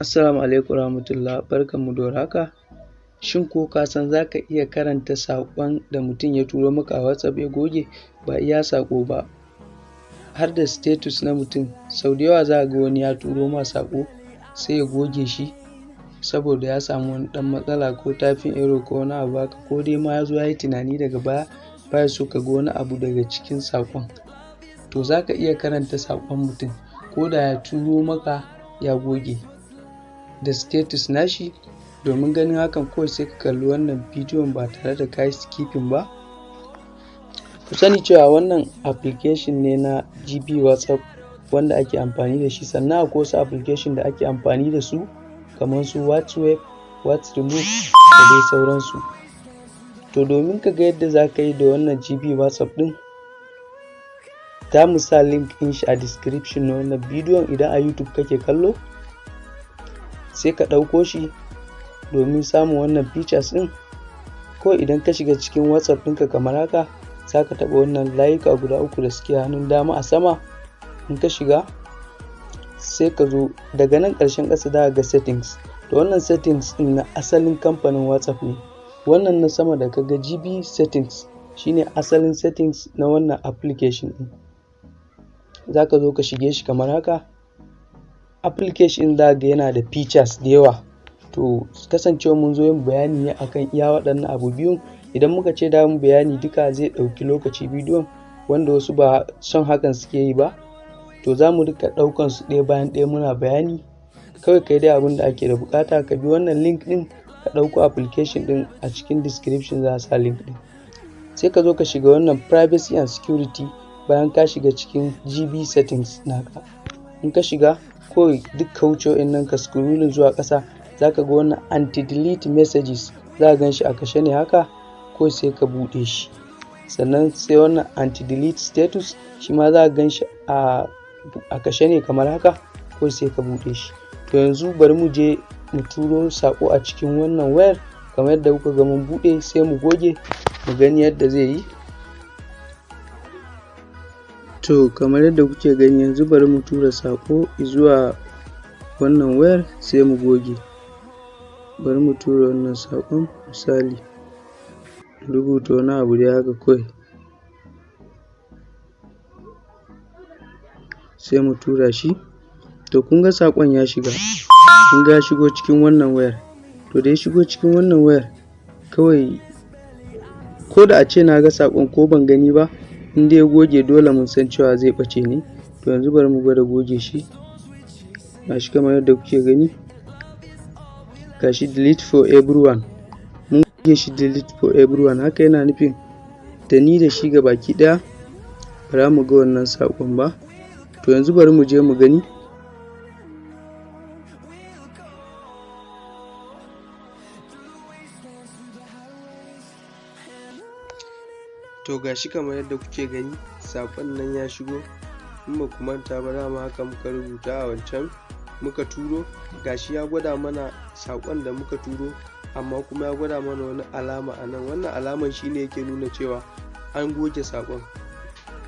Assalamu alaikum warahmatullah barkanmu da warhaka. Shin ko ka san za ka iya karanta saƙon da mutum ya turo maka a WhatsApp ya goge ba iya saƙo ba har da status na mutum sau da yawa za ga wani ya turo ma saƙo sai ya goge shi saboda ya samu wani ɗan matsala ko typing error ko wani abu haka ko dai ma ya zo ya yi tunani daga baya baya so ka ga wani abu daga cikin saƙon. To za ka iya karanta saƙon mutum ko da ya turo maka ya goge da status nashi domin ganin hakan kawai sai ka kalli wannan bidiyon ba tare da ka yi skipping ba. Ku sani cewa wannan application ne na GB WhatsApp wanda ake amfani da shi sannan akwai wasu application da ake amfani da su kamar su WhatsWeb, WhatsRemove da dai sauransu. To domin ka ga yadda za ka yi da wannan GB WhatsApp ɗin za mu sa link ɗin shi a description na wannan bidiyon idan a YouTube kake kallo sai ka ɗauko shi domin samun wannan features ɗin. Ko idan ka shiga cikin WhatsApp ɗinka kamar haka za ka taɓa wannan layuka guda uku da suke hannun dama a sama. In ka shiga sai ka zo daga nan ƙarshen ƙasa za ga settings. To wannan settings ɗin na asalin kamfanin WhatsApp ne. Wannan na sama da ka ga GB settings shine asalin settings na wannan application ɗin. Za ka zo ka shige shi kamar haka. Application za ga yana da features da yawa. To kasancewa mun zo yin bayani ne akan iya waɗannan abu biyun. Idan muka ce da bayani duka zai ɗauki lokaci bidiyon wanda wasu ba son hakan suke yi ba to za mu riƙa ɗaukan su ɗaya bayan ɗaya muna bayani. Kawai kai dai abin da ake da buƙata ka bi wannan link ɗin ka ɗauko application ɗin a cikin description za sa link ɗin. Sai ka zo ka shiga wannan privacy and security bayan ka shiga cikin GB settings naka. In ka shiga kawai duk ka wuce wa'innan ka scrolling zuwa ƙasa za ka ga wannan anti delete messages za gan shi a kashe ne haka ko sai ka buɗe shi. Sannan sai wannan anti delete status shi ma za gan shi a kashe ne kamar haka ko sai ka buɗe shi. To yanzu bari mu je mu turo saƙo a cikin wannan wayar kamar yadda kuka ga mun buɗe sai mu goge mu gani yadda zai yi. To kamar yadda kuke gani yanzu bari mu tura saƙo zuwa wannan wayar sai mu goge. Bari mu tura wannan saƙon misali rubuta wani abu dai haka kawai. Sai mu tura shi. To kun ga saƙon ya shiga. Kun ga ya shigo cikin wannan wayar. To da ya shigo cikin wannan wayar kawai ko da a ce na ga saƙon ko ban gani ba in ya goge dole mun san cewa zai ɓace ne. To yanzu bari mu gwada goge shi. Gashi kamar yadda kuke gani. Gashi delete for everyone. Mun goge shi delete for everyone. Haka yana nufin da ni da shi ga baki ɗaya ba mu ga wannan saƙon ba. To yanzu bari mu je mu gani. To gashi kamar yadda kuke gani saƙon nan ya shigo. In ba ku manta ba dama haka muka rubuta a wancan muka turo. Gashi ya gwada mana saƙon da muka turo amma kuma ya gwada mana wani alama a nan. Wannan alaman shine yake nuna cewa an goge saƙon.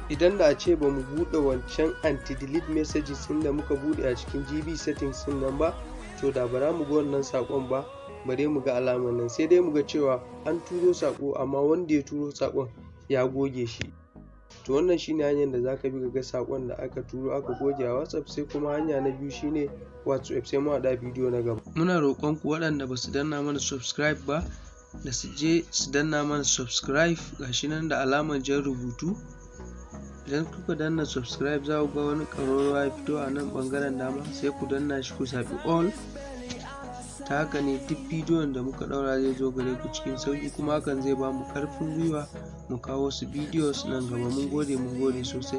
Idan da a ce ba mu buɗe wancan anti delete messages ɗin da muka buɗe a cikin gb settings ɗin nan ba to da ba mu ga wannan saƙon ba bare mu ga alaman nan. Sai dai mu ga cewa an turo saƙo amma wanda ya turo saƙon ya goge shi. To wannan shine hanyar da zaka bi ka ga saƙon da aka turo aka goge a whatsapp sai kuma hanya na biyu shine whatsapp sai mu haɗa bidiyo na gaba. Muna roƙon ku waɗanda ba su danna mana subscribe ba da su je su danna mana subscribe. Gashi nan da alamar jan rubutu. Idan kuka danna subscribe za ku ga wani ƙararrawa ya fito a nan ɓangaren dama sai ku danna shi ku zaɓi all. Ta haka ne duk bidiyon da muka ɗaura zai zo gare ku cikin sauƙi kuma hakan zai ba mu ƙarfin gwiwa mu kawo wasu bidiyos nan gaba. Mun gode mun gode sosai.